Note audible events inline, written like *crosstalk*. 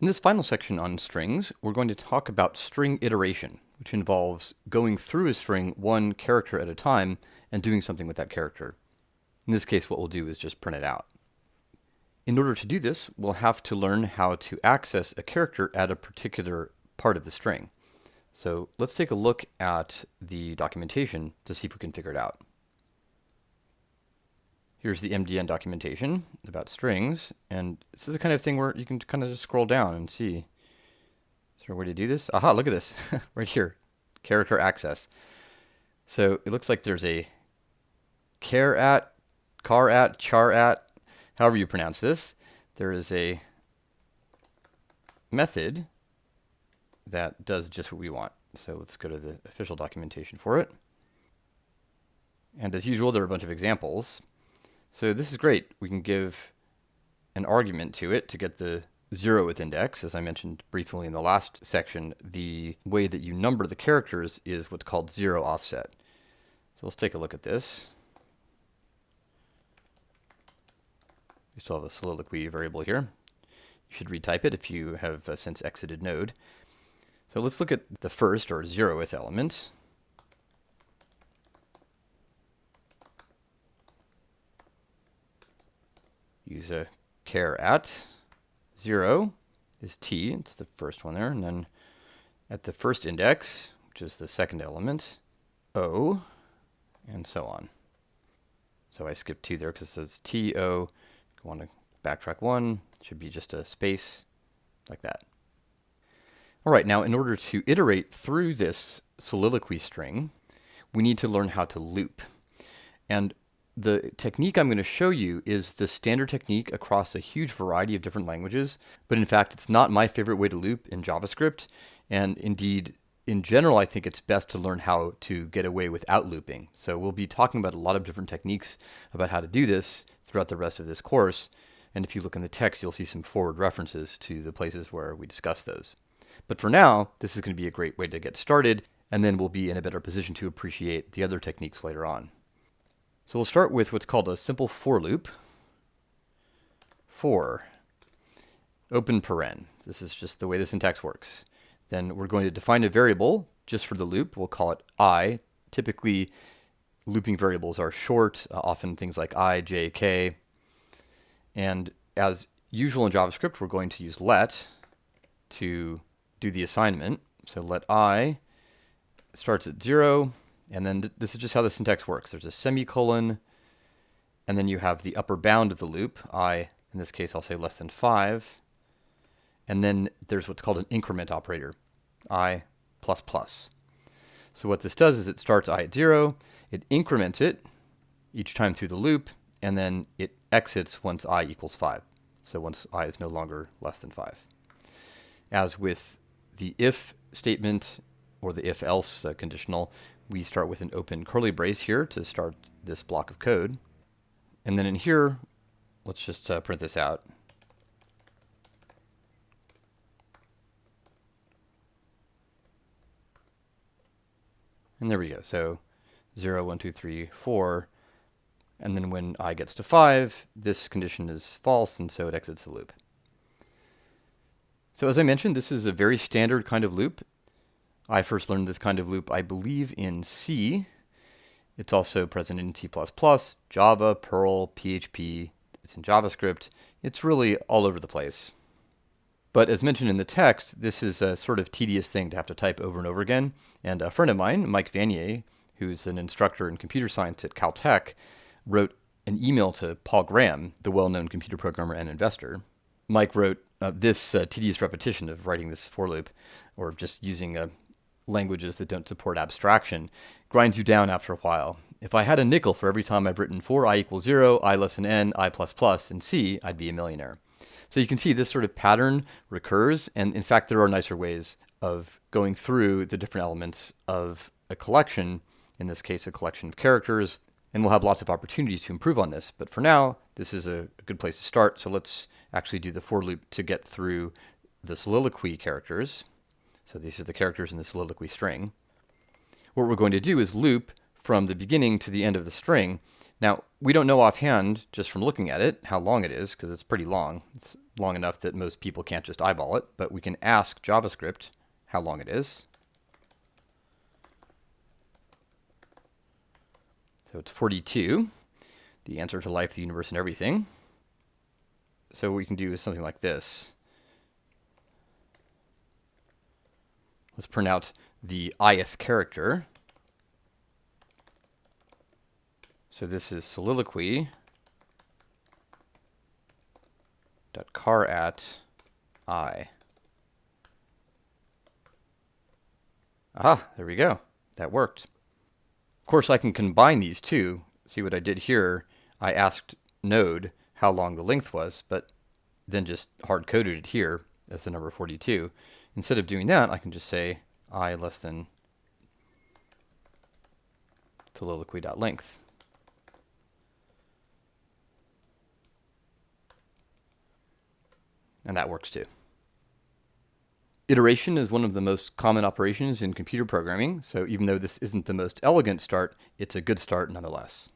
In this final section on strings, we're going to talk about string iteration, which involves going through a string one character at a time and doing something with that character. In this case, what we'll do is just print it out. In order to do this, we'll have to learn how to access a character at a particular part of the string. So let's take a look at the documentation to see if we can figure it out. Here's the MDN documentation about strings, and this is the kind of thing where you can kind of just scroll down and see. Is there a way to do this? Aha, look at this, *laughs* right here, character access. So it looks like there's a care at, car at, char at, however you pronounce this. There is a method that does just what we want. So let's go to the official documentation for it. And as usual, there are a bunch of examples. So this is great. We can give an argument to it to get the zeroth index. As I mentioned briefly in the last section, the way that you number the characters is what's called zero offset. So let's take a look at this. We still have a soliloquy variable here. You should retype it if you have uh, since exited node. So let's look at the first or zeroth element. Use a care at. 0 is t, it's the first one there, and then at the first index, which is the second element, o, and so on. So I skipped 2 there because it says t, o, I want to backtrack 1, should be just a space, like that. All right, now in order to iterate through this soliloquy string, we need to learn how to loop. And the technique I'm going to show you is the standard technique across a huge variety of different languages, but in fact, it's not my favorite way to loop in JavaScript. And indeed, in general, I think it's best to learn how to get away without looping. So we'll be talking about a lot of different techniques about how to do this throughout the rest of this course. And if you look in the text, you'll see some forward references to the places where we discuss those. But for now, this is going to be a great way to get started, and then we'll be in a better position to appreciate the other techniques later on. So we'll start with what's called a simple for loop. For open paren. This is just the way the syntax works. Then we're going to define a variable just for the loop. We'll call it i. Typically, looping variables are short, uh, often things like i, j, k. And as usual in JavaScript, we're going to use let to do the assignment. So let i starts at 0, and then th this is just how the syntax works. There's a semicolon, and then you have the upper bound of the loop, i, in this case, I'll say less than 5. And then there's what's called an increment operator, i plus plus. So what this does is it starts i at 0, it increments it each time through the loop, and then it exits once i equals 5. So once i is no longer less than 5. As with the if statement or the if else uh, conditional, we start with an open curly brace here to start this block of code. And then in here, let's just uh, print this out. And there we go. So 0, 1, 2, 3, 4. And then when i gets to 5, this condition is false, and so it exits the loop. So as I mentioned, this is a very standard kind of loop. I first learned this kind of loop, I believe, in C. It's also present in C++, Java, Perl, PHP. It's in JavaScript. It's really all over the place. But as mentioned in the text, this is a sort of tedious thing to have to type over and over again. And a friend of mine, Mike Vanier, who's an instructor in computer science at Caltech, wrote an email to Paul Graham, the well-known computer programmer and investor. Mike wrote uh, this uh, tedious repetition of writing this for loop, or just using a languages that don't support abstraction grinds you down after a while. If I had a nickel for every time I've written for i equals 0, i less than n, i plus plus, and c, I'd be a millionaire. So you can see this sort of pattern recurs, and in fact there are nicer ways of going through the different elements of a collection, in this case a collection of characters, and we'll have lots of opportunities to improve on this. But for now, this is a, good place to start, so let's actually do the for loop to get through the soliloquy characters. So these are the characters in the soliloquy string. What we're going to do is loop from the beginning to the end of the string. Now, we don't know offhand, just from looking at it, how long it is, because it's pretty long. It's long enough that most people can't just eyeball it, but we can ask JavaScript how long it is. So it's 42, the answer to life, the universe, and everything. So what we can do is something like this. Let's print out the ith character. So this is soliloquy dot char at i. Ah, there we go. That worked. Of course, I can combine these two. See what I did here? I asked Node how long the length was, but then just hard-coded it here as the number 42. Instead of doing that, I can just say i less than soliloquy.length. And that works too. Iteration is one of the most common operations in computer programming, so even though this isn't the most elegant start, it's a good start nonetheless.